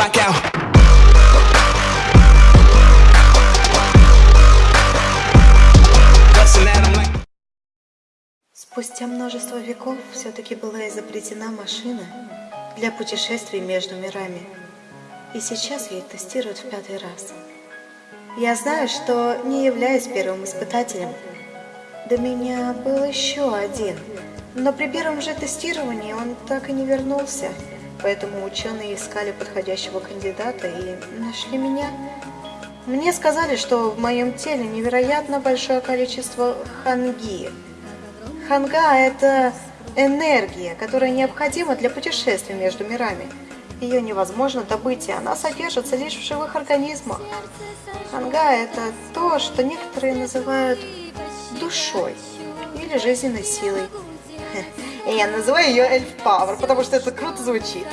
blackout. Спустя множество веков все-таки была изобретена машина для путешествий между мирами. И сейчас ее тестируют в пятый раз. Я знаю, что не являюсь первым испытателем. До меня был еще один. Но при первом же тестировании он так и не вернулся. Поэтому ученые искали подходящего кандидата и нашли меня. Мне сказали, что в моем теле невероятно большое количество ханги. Ханга – это энергия, которая необходима для путешествий между мирами. Ее невозможно добыть, и она содержится лишь в живых организмах. Ханга – это то, что некоторые называют душой или жизненной силой. И я называю ее Эльф Пауэр, потому что это круто звучит.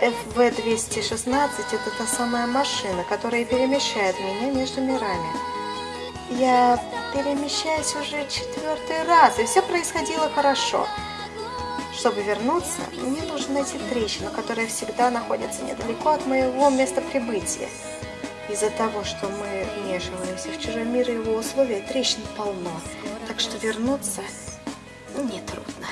FV-216 – это та самая машина, которая перемещает меня между мирами. Я перемещаюсь уже четвертый раз, и все происходило хорошо. Чтобы вернуться, мне нужно найти трещину, которая всегда находится недалеко от моего места прибытия. Из-за того, что мы вмешиваемся в чужой мир и его условия, трещин полно. Так что вернуться нетрудно.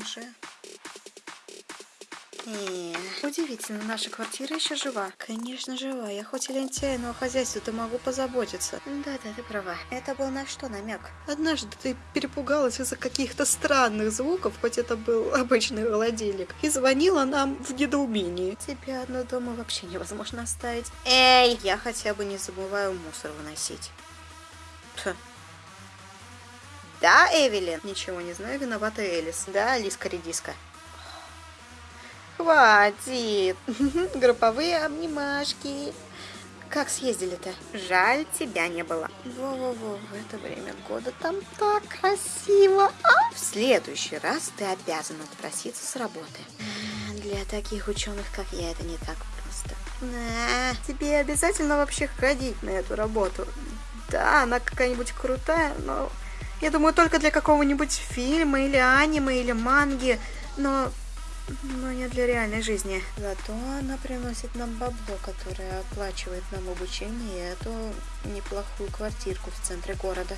Уже? Не, удивительно, наша квартира еще жива. Конечно, жива. Я хоть и лентяй, но о хозяйстве-то могу позаботиться. Да-да, ты права. Это был на что намек? Однажды ты перепугалась из-за каких-то странных звуков, хоть это был обычный холодильник, и звонила нам в недоумении. Тебя одну дома вообще невозможно оставить. Эй, я хотя бы не забываю мусор выносить. Тьфу. Да, Эвелин? Ничего не знаю, виновата Элис. Да, Алиска Редиска. Хватит. Групповые обнимашки. Как съездили-то? Жаль, тебя не было. Во-во-во, в это время года там так красиво. А в следующий раз ты обязан отпроситься с работы. Для таких ученых, как я, это не так просто. На, тебе обязательно вообще ходить на эту работу. Да, она какая-нибудь крутая, но я думаю, только для какого-нибудь фильма или аниме или манги, но, но не для реальной жизни. Зато она приносит нам бабло, которое оплачивает нам обучение и эту неплохую квартирку в центре города.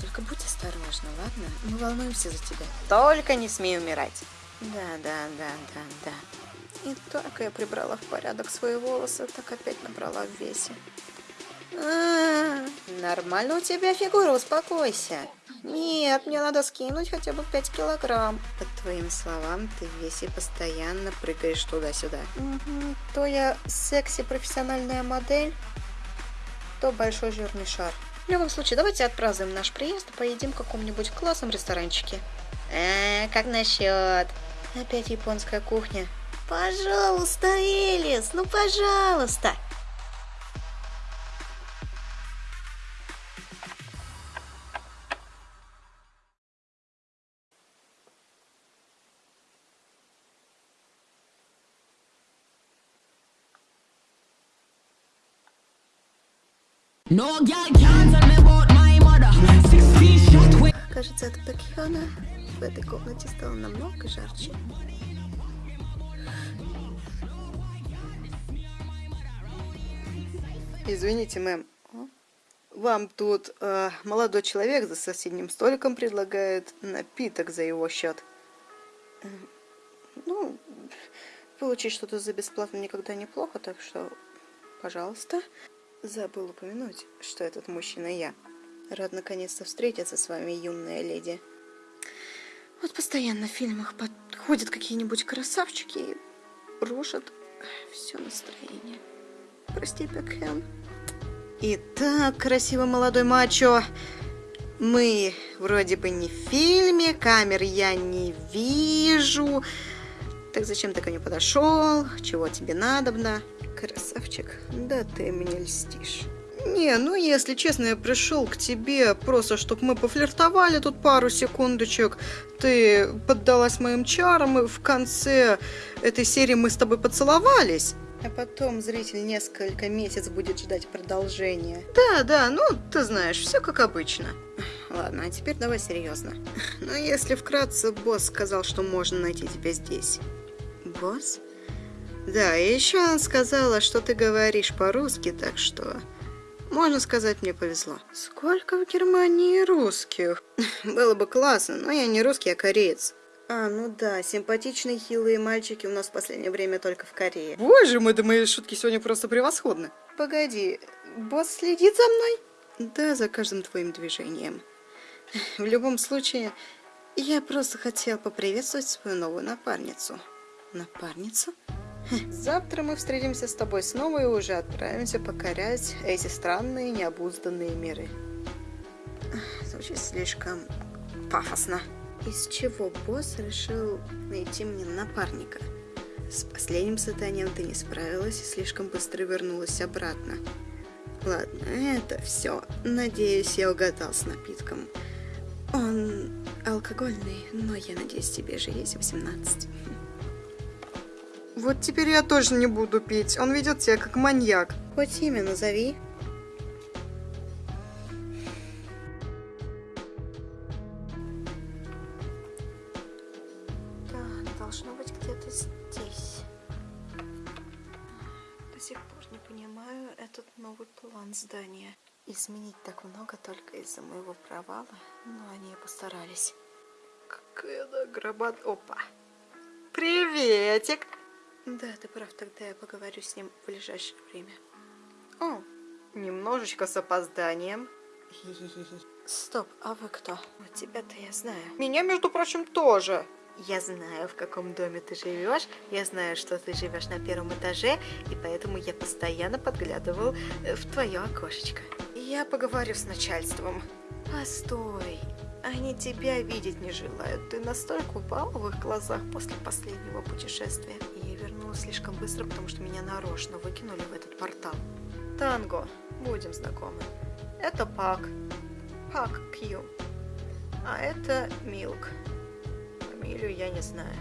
Только будь осторожна, ладно? Мы волнуемся за тебя. Только не смей умирать. Да, да, да, да, да. И только я прибрала в порядок свои волосы, так опять набрала в весе. А, нормально у тебя фигура, успокойся. Нет, мне надо скинуть хотя бы 5 килограмм. Твоим словам, ты в весе постоянно прыгаешь туда-сюда. Угу. То я секси-профессиональная модель, то большой жирный шар. В любом случае, давайте отпразднуем наш приезд и поедим в каком-нибудь классном ресторанчике. А, как насчет? Опять японская кухня. Пожалуйста, Элис, ну пожалуйста. Кажется, от Бекхёна в этой комнате стало намного жарче. Извините, мэм. Вам тут э, молодой человек за соседним столиком предлагает напиток за его счет. Эм, Ну, получить что-то за бесплатно никогда неплохо, так что, пожалуйста. Забыл упомянуть, что этот мужчина я. Рад наконец-то встретиться с вами, юная леди. Вот постоянно в фильмах подходят какие-нибудь красавчики и рушат все настроение. Прости, Бекхэм. Итак, красивый молодой мачо. Мы вроде бы не в фильме, камер я не вижу. Так зачем ты ко мне подошел? Чего тебе надобно? Красавчик, да ты мне льстишь. Не, ну если честно, я пришел к тебе просто, чтобы мы пофлиртовали тут пару секундочек. Ты поддалась моим чарам, и в конце этой серии мы с тобой поцеловались. А потом зритель несколько месяцев будет ждать продолжения. Да, да, ну, ты знаешь, все как обычно. Ладно, а теперь давай серьезно. Ну, если вкратце, босс сказал, что можно найти тебя здесь. Босс? Да, и еще он сказала, что ты говоришь по-русски, так что... Можно сказать, мне повезло. Сколько в Германии русских? Было бы классно, но я не русский, а кореец. А, ну да, симпатичные хилые мальчики у нас в последнее время только в Корее. Боже мой, да мои шутки сегодня просто превосходны. Погоди, босс следит за мной? Да, за каждым твоим движением. В любом случае, я просто хотел поприветствовать свою новую напарницу. Напарницу? Завтра мы встретимся с тобой снова и уже отправимся покорять эти странные необузданные миры. Звучит слишком пафосно. Из чего босс решил найти мне напарника? С последним заданием ты не справилась и слишком быстро вернулась обратно. Ладно, это все. Надеюсь, я угадал с напитком. Он алкогольный, но я надеюсь, тебе же есть 18. Вот теперь я тоже не буду пить. Он ведет себя как маньяк. Хоть имя назови. Да, должно быть где-то здесь. До сих пор не понимаю этот новый план здания. Изменить так много только из-за моего провала, но они постарались. Какая награбат... Опа! Приветик! Да, ты прав, тогда я поговорю с ним в ближайшее время. О, немножечко с опозданием. Стоп, а вы кто? Вот тебя-то я знаю. Меня, между прочим, тоже. Я знаю, в каком доме ты живешь. Я знаю, что ты живешь на первом этаже, и поэтому я постоянно подглядывал э, в твое окошечко. Я поговорю с начальством. Постой, они тебя видеть не желают. Ты настолько упал в их глазах после последнего путешествия. Вернулась слишком быстро, потому что меня нарочно выкинули в этот портал. Танго, будем знакомы. Это Пак. Пак Кью. А это Милк. Фамилию я не знаю.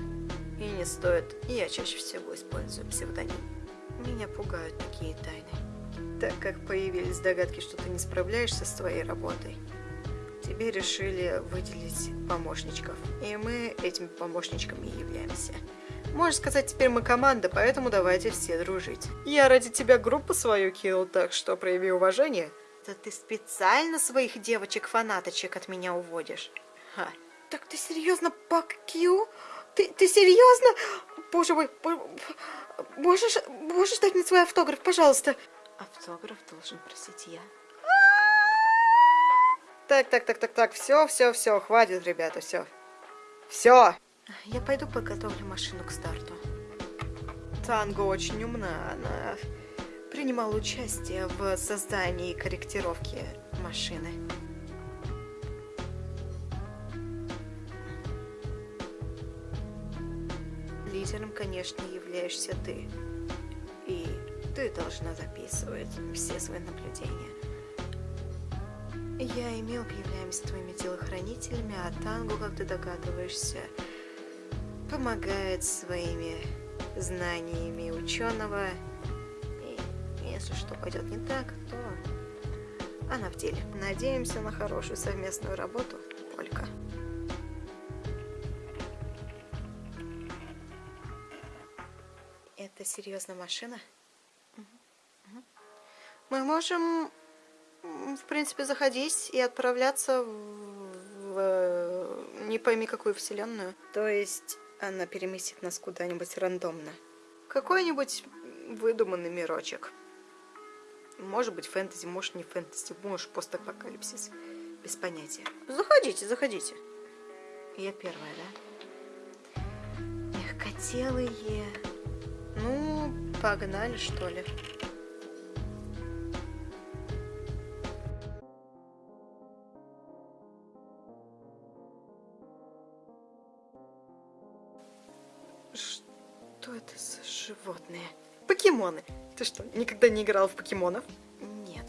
И не стоит. Я чаще всего использую псевдоним. Меня пугают такие тайны. Так как появились догадки, что ты не справляешься с твоей работой, тебе решили выделить помощничков. И мы этими помощничками и являемся. Можно сказать, теперь мы команда, поэтому давайте все дружить. Я ради тебя группу свою кинул, так что прояви уважение. Да ты специально своих девочек-фанаточек от меня уводишь. Ха. Так ты серьезно, Пак Кью? Ты, ты серьезно? Боже мой, можешь, можешь дать мне свой автограф, пожалуйста? Автограф должен просить я. Так, так, так, так, так, все, все, все, хватит, ребята, все. Все. Я пойду подготовлю машину к старту. Танго очень умна, она принимала участие в создании и корректировке машины. Лидером, конечно, являешься ты. И ты должна записывать все свои наблюдения. Я и Милк являемся твоими телохранителями, а Тангу, как ты догадываешься, помогает своими знаниями ученого. И если что пойдет не так, то она в деле. Надеемся на хорошую совместную работу, Олька. Это серьезно машина? Мы можем в принципе, заходить и отправляться в, в не пойми какую вселенную. То есть она переместит нас куда-нибудь рандомно. Какой-нибудь выдуманный мирочек. Может быть фэнтези, может не фэнтези, может постапокалипсис. Без понятия. Заходите, заходите. Я первая, да? Мягкотелые. Ну, погнали, что ли. Что это за животные? Покемоны. Ты что, никогда не играл в покемонов? Нет.